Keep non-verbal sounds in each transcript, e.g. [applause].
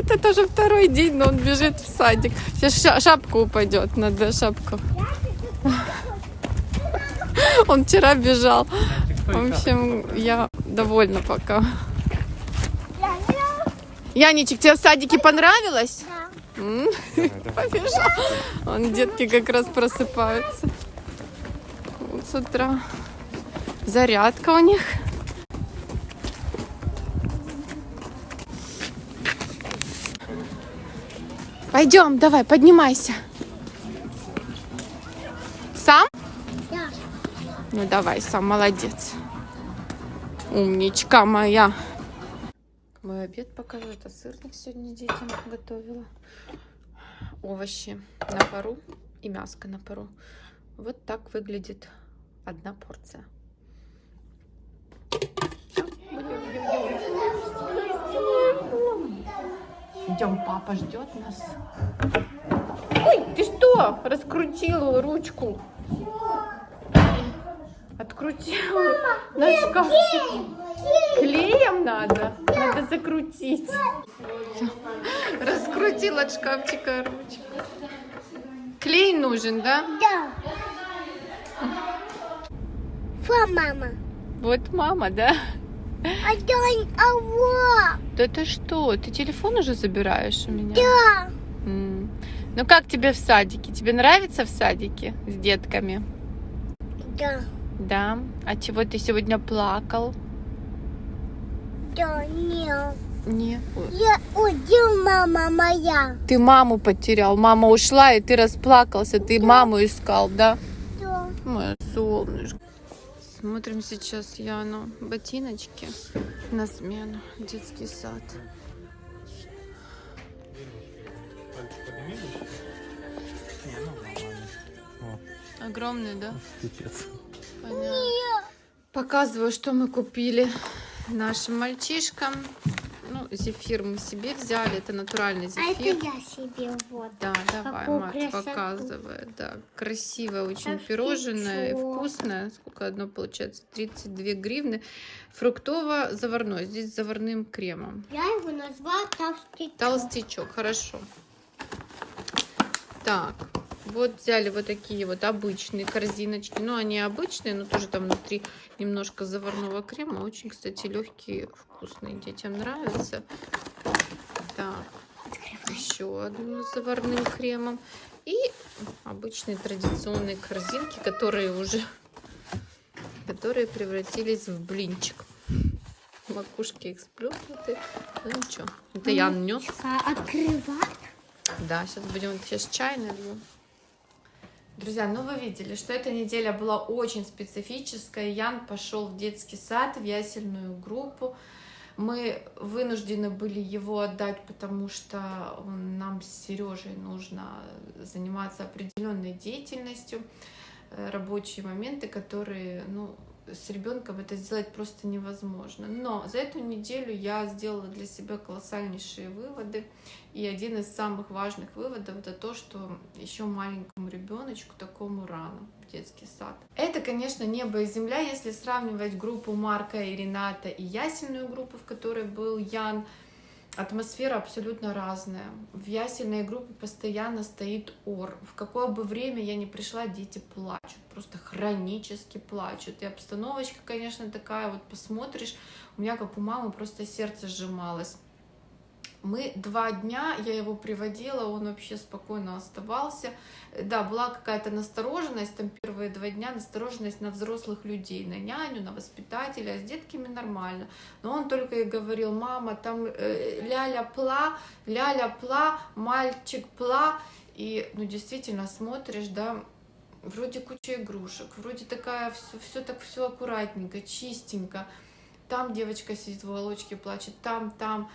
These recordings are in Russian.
это тоже второй день, но он бежит в садик. Сейчас ша- шапка упадет, надо шапку. [laughs] Он вчера бежал. В общем, я довольна пока. Яничек, тебе в садике понравилось? [laughs] Побежал. Он, детки как раз просыпаются. Вот с утра. Зарядка у них. Пойдем, давай, поднимайся. Сам? Да. Ну давай, сам молодец. Умничка моя. Мой обед покажу. Это сырник сегодня детям готовила. Овощи на пару и мяско на пару. Вот так выглядит одна порция. Идем, папа ждет нас. Ой, ты что? Раскрутила ручку. Открутила на шкафчик. Клеем надо? Надо закрутить. Раскрутила от шкафчика ручку. Клей нужен, да? Да. Фа, мама. Вот мама, да? А то а вот. Да ты что? Ты телефон уже забираешь у меня? Да. М. Ну как тебе в садике? Тебе нравится в садике с детками? Да. Да. А чего ты сегодня плакал? Да, нет. Не. Я удил, мама моя. Ты маму потерял. Мама ушла, и ты расплакался. Ты маму искал, да? Да. Мое солнышко. Смотрим сейчас Яну ботиночки на смену. Детский сад. Огромный, да? Понятно. Показываю, что мы купили нашим мальчишкам. Зефир мы себе взяли. Это натуральный А это зефир. я себе вот. Да, давай, Какую мать красоту. показывает. Да, красивое очень Как пирожное, птичок. вкусное. Сколько одно получается? 32 гривны. Фруктово-заварное. Здесь с заварным кремом. Я его назвала толстый. Толстячок, хорошо. Так, вот взяли вот такие вот обычные корзиночки. Ну, они обычные, но тоже там внутри немножко заварного крема. Очень, кстати, легкие, вкусные. Детям нравятся. Так, еще одну с заварным кремом. И обычные традиционные корзинки, которые уже которые превратились в блинчик. Макушки их сплюснуты. Ну ничего. Это я нес. Открывать. Да, сейчас будем сейчас чай налью. Друзья, ну вы видели, что эта неделя была очень специфическая. Ян пошел в детский сад, в ясельную группу. Мы вынуждены были его отдать, потому что нам с Сережей нужно заниматься определенной деятельностью, э, рабочие моменты, которые, ну, с ребенком это сделать просто невозможно. Но за эту неделю я сделала для себя колоссальнейшие выводы. И один из самых важных выводов это то, что еще маленькому ребеночку такому рано в детский сад. Это, конечно, небо и земля, если сравнивать группу Марка и Рената и ясельную группу, в которой был Ян. Атмосфера абсолютно разная. В ясельной группе постоянно стоит ор. В какое бы время я ни пришла, дети плачут. Просто хронически плачут. И обстановочка, конечно, такая, вот посмотришь, у меня, как у мамы, просто сердце сжималось. Мы два дня, я его приводила, он вообще спокойно оставался. Да, была какая-то настороженность, там первые два дня настороженность на взрослых людей, на няню, на воспитателя, а с детками нормально. Но он только и говорил, мама, там э, ля-ля-пла, ля-ля-пла, мальчик пла. И, ну, действительно, смотришь, да, вроде куча игрушек, вроде такая, все, все так все аккуратненько, чистенько. Там девочка сидит в уголочке, плачет, там, там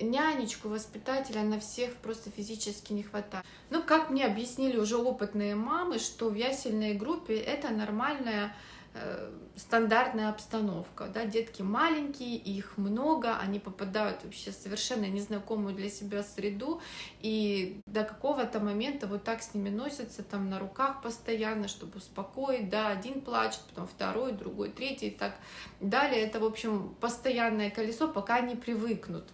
нянечку, воспитателя на всех просто физически не хватает. Ну, как мне объяснили уже опытные мамы, что в ясельной группе это нормальная э, стандартная обстановка, да, детки маленькие, их много, они попадают вообще в совершенно незнакомую для себя среду, и до какого-то момента вот так с ними носятся, там на руках постоянно, чтобы успокоить, да, один плачет, потом второй, другой, третий, и так далее, это, в общем, постоянное колесо, пока они привыкнут.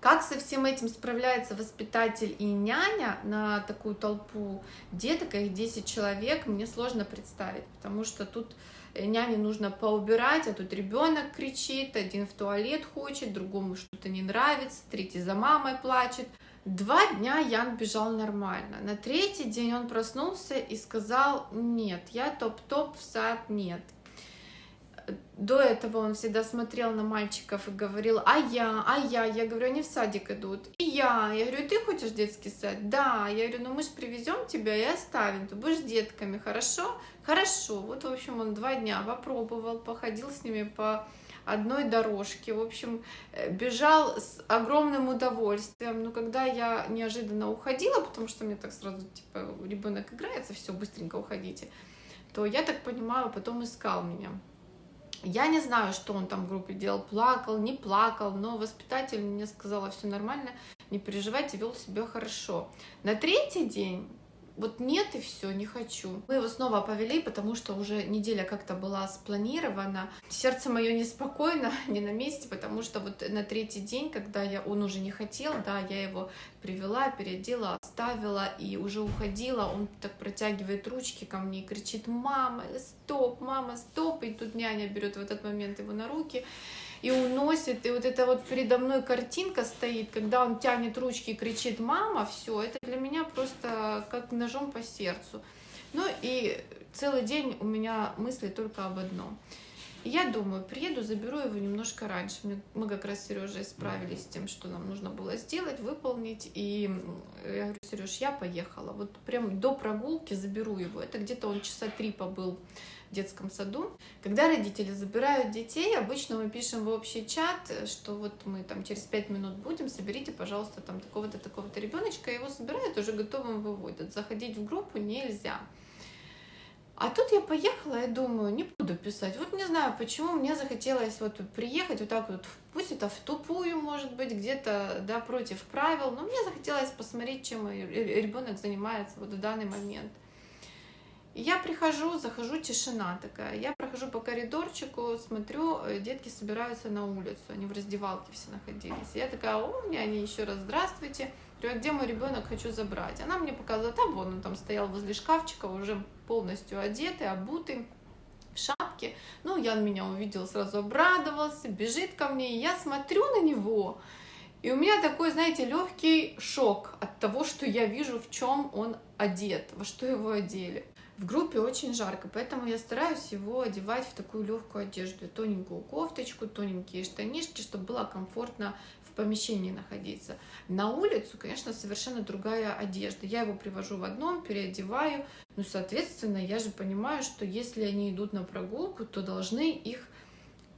Как со всем этим справляется воспитатель и няня на такую толпу деток, их 10 человек, мне сложно представить, потому что тут няне нужно поубирать, а тут ребенок кричит, один в туалет хочет, другому что-то не нравится, третий за мамой плачет. Два дня Ян бежал нормально. На третий день он проснулся и сказал, нет, я топ-топ в сад нет до этого он всегда смотрел на мальчиков и говорил, а я, а я, я говорю, они в садик идут, и я, я говорю, ты хочешь детский сад? Да, я говорю, ну мы же привезем тебя и оставим, ты будешь детками, хорошо? Хорошо, вот, в общем, он два дня попробовал, походил с ними по одной дорожке, в общем, э, бежал с огромным удовольствием, но когда я неожиданно уходила, потому что мне так сразу, типа, ребенок играется, все, быстренько уходите, то я так понимаю, потом искал меня. Я не знаю, что он там в группе делал, плакал, не плакал, но воспитатель мне сказала, все нормально, не переживайте, вел себя хорошо. На третий день вот нет и все, не хочу. Мы его снова повели, потому что уже неделя как-то была спланирована. Сердце мое неспокойно, [laughs] не на месте, потому что вот на третий день, когда я, он уже не хотел, да, я его привела, переодела, оставила и уже уходила, он так протягивает ручки ко мне и кричит, мама, стоп, мама, стоп, и тут няня берет в этот момент его на руки, и уносит, и вот эта вот передо мной картинка стоит, когда он тянет ручки и кричит «мама», все, это для меня просто как ножом по сердцу. Ну и целый день у меня мысли только об одном. я думаю, приеду, заберу его немножко раньше. Мы как раз с Сережей справились с тем, что нам нужно было сделать, выполнить. И я говорю, Сереж, я поехала. Вот прям до прогулки заберу его. Это где-то он часа три побыл детском саду. Когда родители забирают детей, обычно мы пишем в общий чат, что вот мы там через пять минут будем, соберите, пожалуйста, там такого-то, такого-то ребеночка, его собирают, уже готовым выводят. Заходить в группу нельзя. А тут я поехала и думаю, не буду писать. Вот не знаю, почему мне захотелось вот приехать вот так вот, пусть это в тупую, может быть, где-то, да, против правил, но мне захотелось посмотреть, чем ребенок занимается вот в данный момент. Я прихожу, захожу, тишина такая. Я прохожу по коридорчику, смотрю, э, детки собираются на улицу, они в раздевалке все находились. Я такая, о, няня, еще раз здравствуйте. Говорю, а где мой ребенок, хочу забрать. Она мне показала, там вон он там стоял возле шкафчика, уже полностью одетый, обутый, в шапке. Ну, Ян меня увидел, сразу обрадовался, бежит ко мне, и я смотрю на него, и у меня такой, знаете, легкий шок от того, что я вижу, в чем он одет, во что его одели. В группе очень жарко, поэтому я стараюсь его одевать в такую легкую одежду, тоненькую кофточку, тоненькие штанишки, чтобы было комфортно в помещении находиться. На улицу, конечно, совершенно другая одежда. Я его привожу в одном, переодеваю, ну, соответственно, я же понимаю, что если они идут на прогулку, то должны их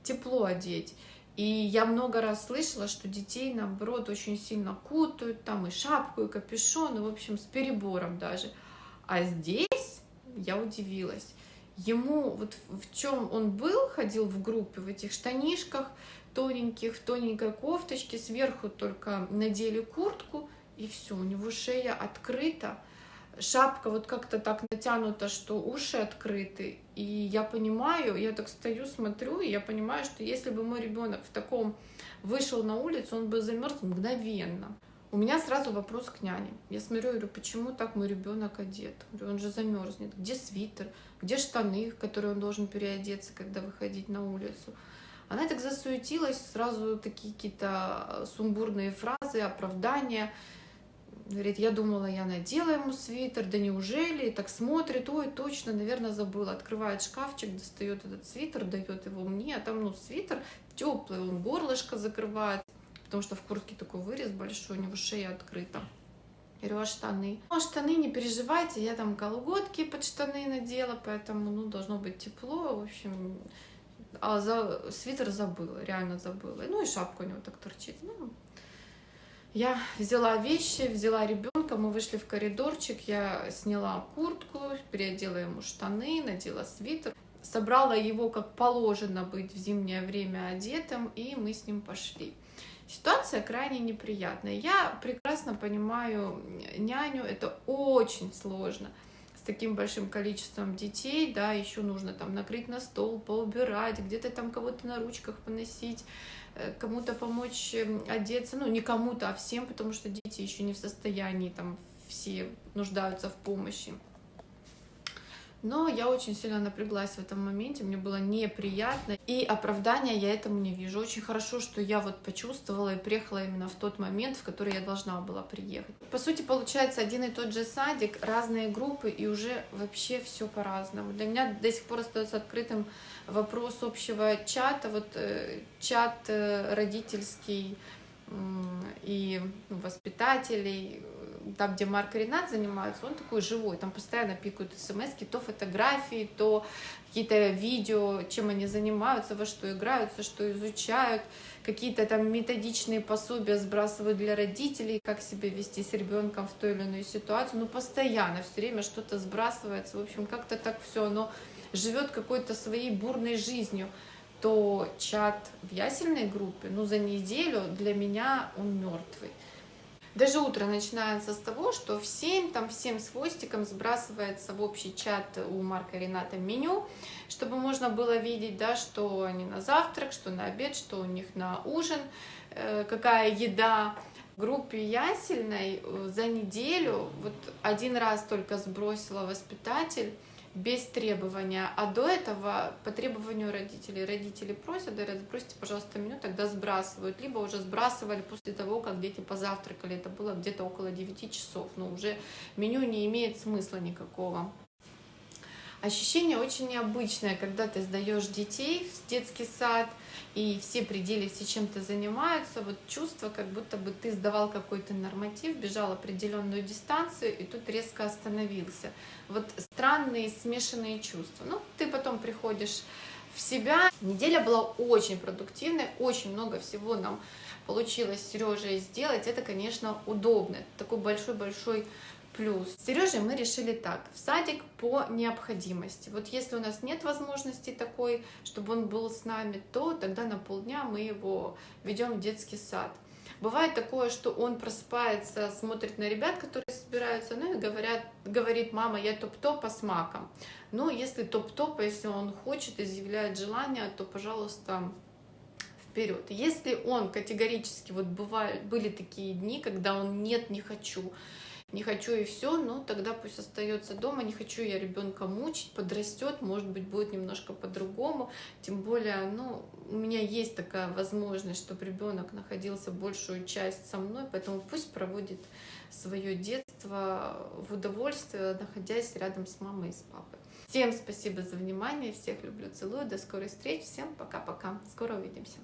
тепло одеть. И я много раз слышала, что детей, наоборот, очень сильно кутают, там и шапку, и капюшон, и, в общем, с перебором даже. А здесь я удивилась. Ему вот в чем он был, ходил в группе, в этих штанишках тоненьких, в тоненькой кофточке, сверху только надели куртку, и все, у него шея открыта, шапка вот как-то так натянута, что уши открыты. И я понимаю, я так стою, смотрю, и я понимаю, что если бы мой ребенок в таком вышел на улицу, он бы замерз мгновенно. У меня сразу вопрос к няне. Я смотрю, говорю, почему так мой ребенок одет? Говорю, он же замерзнет. Где свитер? Где штаны, в которые он должен переодеться, когда выходить на улицу? Она так засуетилась, сразу такие какие-то сумбурные фразы, оправдания. Говорит, я думала, я надела ему свитер, да неужели? И так смотрит, ой, точно, наверное, забыла. Открывает шкафчик, достает этот свитер, дает его мне, а там, ну, свитер теплый, он горлышко закрывает потому что в куртке такой вырез большой, у него шея открыта. Говорю, а штаны? Ну, а штаны не переживайте, я там колготки под штаны надела, поэтому, ну, должно быть тепло, в общем. А за свитер забыла, реально забыла. Ну, и шапка у него так торчит. Ну, я взяла вещи, взяла ребенка, мы вышли в коридорчик, я сняла куртку, переодела ему штаны, надела свитер, собрала его как положено быть в зимнее время одетым, и мы с ним пошли. Ситуация крайне неприятная. Я прекрасно понимаю няню, это очень сложно с таким большим количеством детей, да, еще нужно там накрыть на стол, поубирать, где-то там кого-то на ручках поносить, э, кому-то помочь эм, одеться, ну не кому-то, а всем, потому что дети еще не в состоянии, там все нуждаются в помощи. Но я очень сильно напряглась в этом моменте, мне было неприятно, и оправдания я этому не вижу. Очень хорошо, что я вот почувствовала и приехала именно в тот момент, в который я должна была приехать. По сути, получается один и тот же садик, разные группы, и уже вообще все по-разному. Для меня до сих пор остается открытым вопрос общего чата, вот э, чат э, родительский э, и воспитателей, там, где Марк Ренат занимаются, он такой живой, там постоянно пикают смс то фотографии, то какие-то видео, чем они занимаются, во что играются, что изучают, какие-то там методичные пособия сбрасывают для родителей, как себя вести с ребенком в той или иной ситуации, ну, постоянно, все время что-то сбрасывается, в общем, как-то так все оно живет какой-то своей бурной жизнью, то чат в ясельной группе, ну, за неделю для меня он мертвый. Даже утро начинается с того, что всем, там всем с хвостиком сбрасывается в общий чат у Марка и Рената меню, чтобы можно было видеть, да, что они на завтрак, что на обед, что у них на ужин, э, какая еда. В группе ясельной за неделю вот один раз только сбросила воспитатель без требования. А до этого по требованию родителей. Родители просят, говорят, сбросьте, пожалуйста, меню, тогда сбрасывают. Либо уже сбрасывали после того, как дети позавтракали. Это было где-то около 9 часов. Но уже меню не имеет смысла никакого. Ощущение очень необычное, когда ты сдаешь детей в детский сад, и все пределы, все чем-то занимаются, вот чувство, как будто бы ты сдавал какой-то норматив, бежал определенную дистанцию, и тут резко остановился. Вот странные смешанные чувства. Ну, ты потом приходишь в себя. Неделя была очень продуктивной, очень много всего нам получилось с Сережей сделать. Это, конечно, удобно. Это такой большой-большой плюс. С Сережей мы решили так, в садик по необходимости. Вот если у нас нет возможности такой, чтобы он был с нами, то тогда на полдня мы его ведем в детский сад. Бывает такое, что он просыпается, смотрит на ребят, которые собираются, ну и говорят, говорит, мама, я топ-топа с маком. Ну, если топ-топ, если он хочет, изъявляет желание, то, пожалуйста, вперед. Если он категорически, вот бывают, были такие дни, когда он нет, не хочу, не хочу и все, но тогда пусть остается дома, не хочу я ребенка мучить, подрастет, может быть, будет немножко по-другому, тем более, ну, у меня есть такая возможность, чтобы ребенок находился большую часть со мной, поэтому пусть проводит свое детство в удовольствие, находясь рядом с мамой и с папой. Всем спасибо за внимание, всех люблю, целую, до скорой встречи, всем пока-пока, скоро увидимся.